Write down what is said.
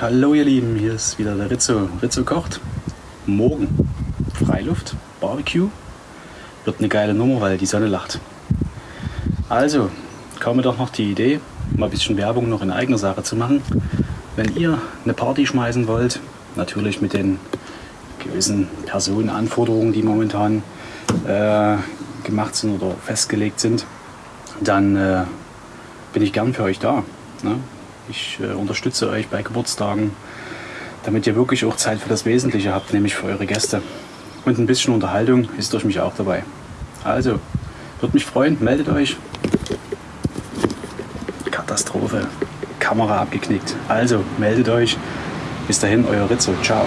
Hallo ihr Lieben, hier ist wieder der Rizzo. Rizzo kocht. Morgen Freiluft, Barbecue. Wird eine geile Nummer, weil die Sonne lacht. Also, kam mir doch noch die Idee, mal ein bisschen Werbung noch in eigener Sache zu machen. Wenn ihr eine Party schmeißen wollt, natürlich mit den gewissen Personenanforderungen, die momentan äh, gemacht sind oder festgelegt sind, dann äh, bin ich gern für euch da. Ne? Ich äh, unterstütze euch bei Geburtstagen, damit ihr wirklich auch Zeit für das Wesentliche habt, nämlich für eure Gäste. Und ein bisschen Unterhaltung ist durch mich auch dabei. Also, würde mich freuen, meldet euch. Katastrophe. Kamera abgeknickt. Also, meldet euch. Bis dahin, euer Rizzo. Ciao.